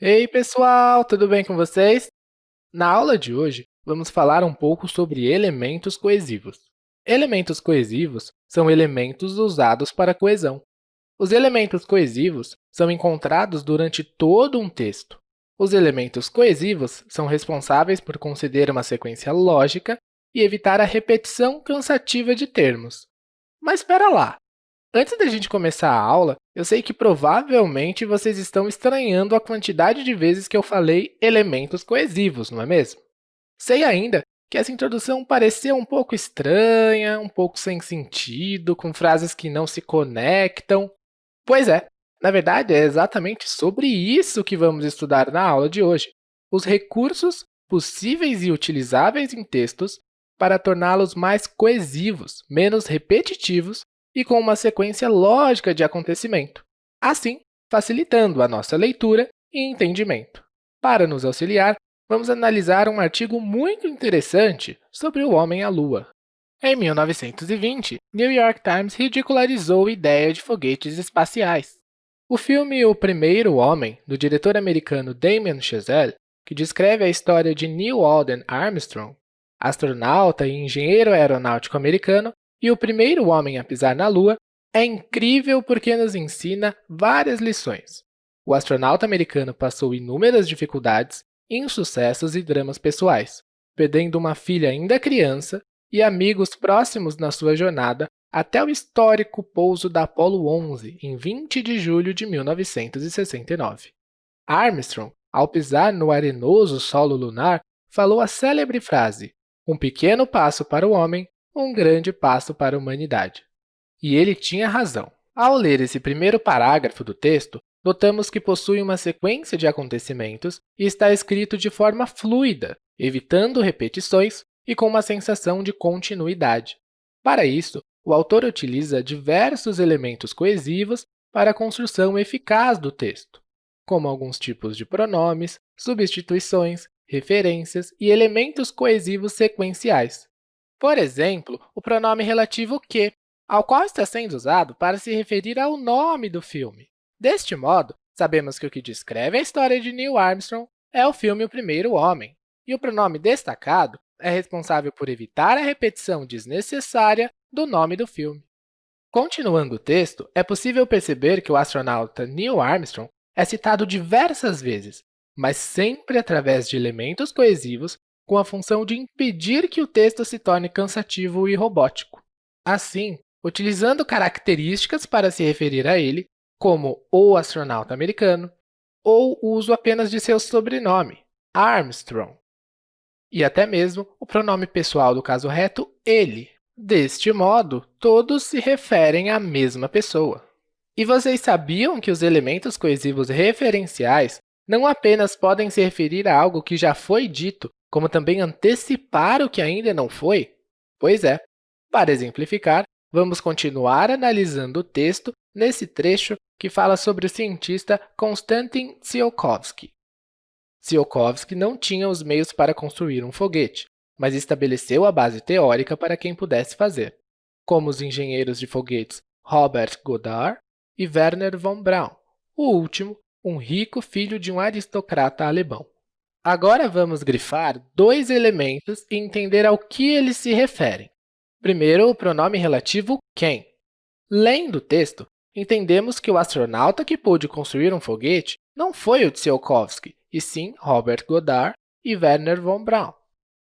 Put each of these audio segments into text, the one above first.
Ei, pessoal, tudo bem com vocês? Na aula de hoje, vamos falar um pouco sobre elementos coesivos. Elementos coesivos são elementos usados para coesão. Os elementos coesivos são encontrados durante todo um texto. Os elementos coesivos são responsáveis por conceder uma sequência lógica e evitar a repetição cansativa de termos. Mas espera lá! Antes da gente começar a aula, eu sei que provavelmente vocês estão estranhando a quantidade de vezes que eu falei elementos coesivos, não é mesmo? Sei ainda que essa introdução pareceu um pouco estranha, um pouco sem sentido, com frases que não se conectam. Pois é, na verdade, é exatamente sobre isso que vamos estudar na aula de hoje, os recursos possíveis e utilizáveis em textos para torná-los mais coesivos, menos repetitivos e com uma sequência lógica de acontecimento, assim facilitando a nossa leitura e entendimento. Para nos auxiliar, vamos analisar um artigo muito interessante sobre o homem à Lua. Em 1920, New York Times ridicularizou a ideia de foguetes espaciais. O filme O Primeiro Homem, do diretor americano Damien Chazelle, que descreve a história de Neil Alden Armstrong, astronauta e engenheiro aeronáutico americano, e o primeiro homem a pisar na Lua, é incrível porque nos ensina várias lições. O astronauta americano passou inúmeras dificuldades, insucessos e dramas pessoais, perdendo uma filha ainda criança e amigos próximos na sua jornada até o histórico pouso da Apollo 11 em 20 de julho de 1969. Armstrong, ao pisar no arenoso solo lunar, falou a célebre frase: um pequeno passo para o homem, um grande passo para a humanidade. E ele tinha razão. Ao ler esse primeiro parágrafo do texto, notamos que possui uma sequência de acontecimentos e está escrito de forma fluida, evitando repetições e com uma sensação de continuidade. Para isso, o autor utiliza diversos elementos coesivos para a construção eficaz do texto, como alguns tipos de pronomes, substituições, referências e elementos coesivos sequenciais, por exemplo, o pronome relativo que, ao qual está sendo usado para se referir ao nome do filme. Deste modo, sabemos que o que descreve a história de Neil Armstrong é o filme O Primeiro Homem, e o pronome destacado é responsável por evitar a repetição desnecessária do nome do filme. Continuando o texto, é possível perceber que o astronauta Neil Armstrong é citado diversas vezes, mas sempre através de elementos coesivos com a função de impedir que o texto se torne cansativo e robótico. Assim, utilizando características para se referir a ele, como o astronauta americano, ou o uso apenas de seu sobrenome, Armstrong, e até mesmo o pronome pessoal do caso reto, ele. Deste modo, todos se referem à mesma pessoa. E vocês sabiam que os elementos coesivos referenciais não apenas podem se referir a algo que já foi dito, como também antecipar o que ainda não foi? Pois é, para exemplificar, vamos continuar analisando o texto nesse trecho que fala sobre o cientista Konstantin Tsiolkovsky. Tsiolkovsky não tinha os meios para construir um foguete, mas estabeleceu a base teórica para quem pudesse fazer, como os engenheiros de foguetes Robert Goddard e Werner von Braun, o último, um rico filho de um aristocrata alemão. Agora vamos grifar dois elementos e entender ao que eles se referem. Primeiro, o pronome relativo quem. Lendo o texto, entendemos que o astronauta que pôde construir um foguete não foi o Tsiolkovsky, e sim Robert Goddard e Werner von Braun.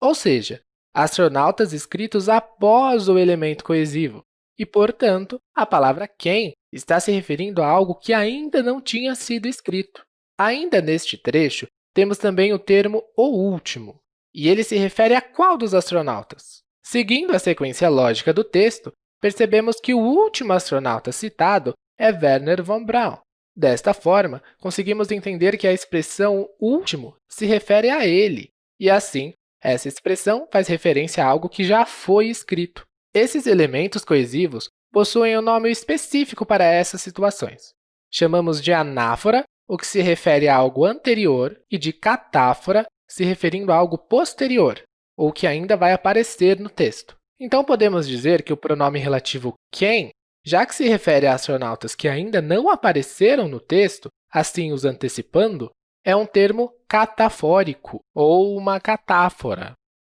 Ou seja, astronautas escritos após o elemento coesivo, e, portanto, a palavra quem está se referindo a algo que ainda não tinha sido escrito. Ainda neste trecho, temos também o termo o último, e ele se refere a qual dos astronautas? Seguindo a sequência lógica do texto, percebemos que o último astronauta citado é Werner von Braun. Desta forma, conseguimos entender que a expressão último se refere a ele, e assim, essa expressão faz referência a algo que já foi escrito. Esses elementos coesivos possuem um nome específico para essas situações. Chamamos de anáfora o que se refere a algo anterior, e de catáfora, se referindo a algo posterior, ou que ainda vai aparecer no texto. Então, podemos dizer que o pronome relativo quem, já que se refere a astronautas que ainda não apareceram no texto, assim os antecipando, é um termo catafórico ou uma catáfora.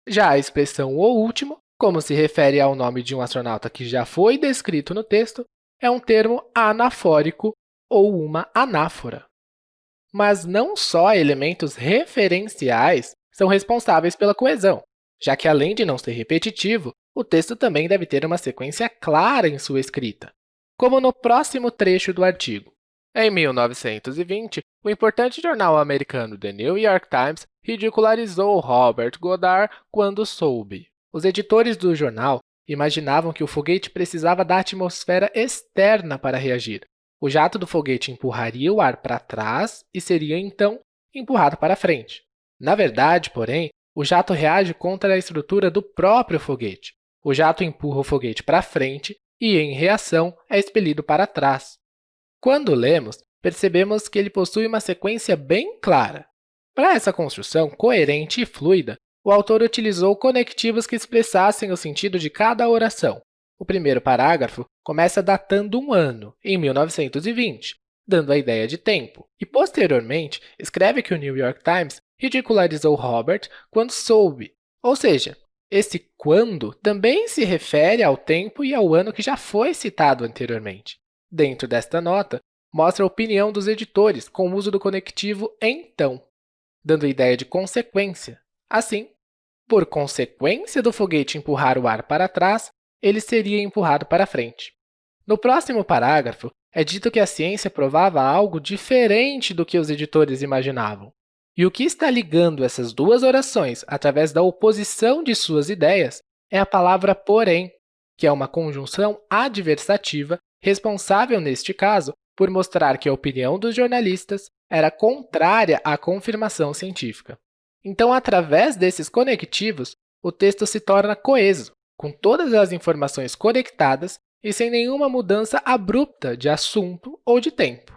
Já a expressão o último, como se refere ao nome de um astronauta que já foi descrito no texto, é um termo anafórico ou uma anáfora. Mas não só elementos referenciais são responsáveis pela coesão, já que, além de não ser repetitivo, o texto também deve ter uma sequência clara em sua escrita, como no próximo trecho do artigo. Em 1920, o importante jornal americano The New York Times ridicularizou Robert Goddard quando soube. Os editores do jornal imaginavam que o foguete precisava da atmosfera externa para reagir. O jato do foguete empurraria o ar para trás e seria, então, empurrado para frente. Na verdade, porém, o jato reage contra a estrutura do próprio foguete. O jato empurra o foguete para frente e, em reação, é expelido para trás. Quando lemos, percebemos que ele possui uma sequência bem clara. Para essa construção coerente e fluida, o autor utilizou conectivos que expressassem o sentido de cada oração. O primeiro parágrafo começa datando um ano, em 1920, dando a ideia de tempo, e, posteriormente, escreve que o New York Times ridicularizou Robert quando soube, ou seja, esse quando também se refere ao tempo e ao ano que já foi citado anteriormente. Dentro desta nota, mostra a opinião dos editores com o uso do conectivo então, dando a ideia de consequência. Assim, por consequência do foguete empurrar o ar para trás, ele seria empurrado para frente. No próximo parágrafo, é dito que a ciência provava algo diferente do que os editores imaginavam. E o que está ligando essas duas orações através da oposição de suas ideias é a palavra porém, que é uma conjunção adversativa responsável, neste caso, por mostrar que a opinião dos jornalistas era contrária à confirmação científica. Então, através desses conectivos, o texto se torna coeso, com todas as informações conectadas e sem nenhuma mudança abrupta de assunto ou de tempo.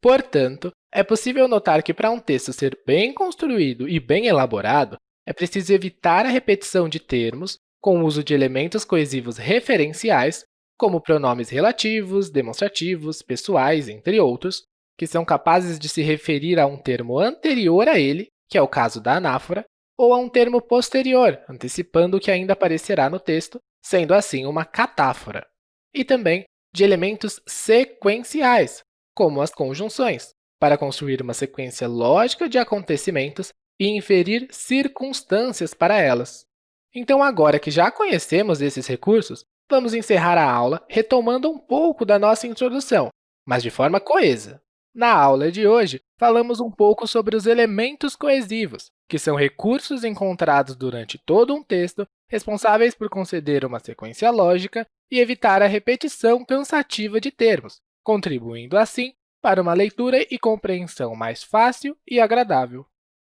Portanto, é possível notar que para um texto ser bem construído e bem elaborado, é preciso evitar a repetição de termos com o uso de elementos coesivos referenciais, como pronomes relativos, demonstrativos, pessoais, entre outros, que são capazes de se referir a um termo anterior a ele, que é o caso da anáfora, ou a um termo posterior, antecipando o que ainda aparecerá no texto, sendo assim uma catáfora e também de elementos sequenciais, como as conjunções, para construir uma sequência lógica de acontecimentos e inferir circunstâncias para elas. Então, agora que já conhecemos esses recursos, vamos encerrar a aula retomando um pouco da nossa introdução, mas de forma coesa. Na aula de hoje, falamos um pouco sobre os elementos coesivos, que são recursos encontrados durante todo um texto responsáveis por conceder uma sequência lógica e evitar a repetição cansativa de termos, contribuindo, assim, para uma leitura e compreensão mais fácil e agradável.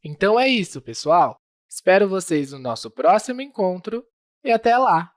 Então é isso, pessoal! Espero vocês no nosso próximo encontro e até lá!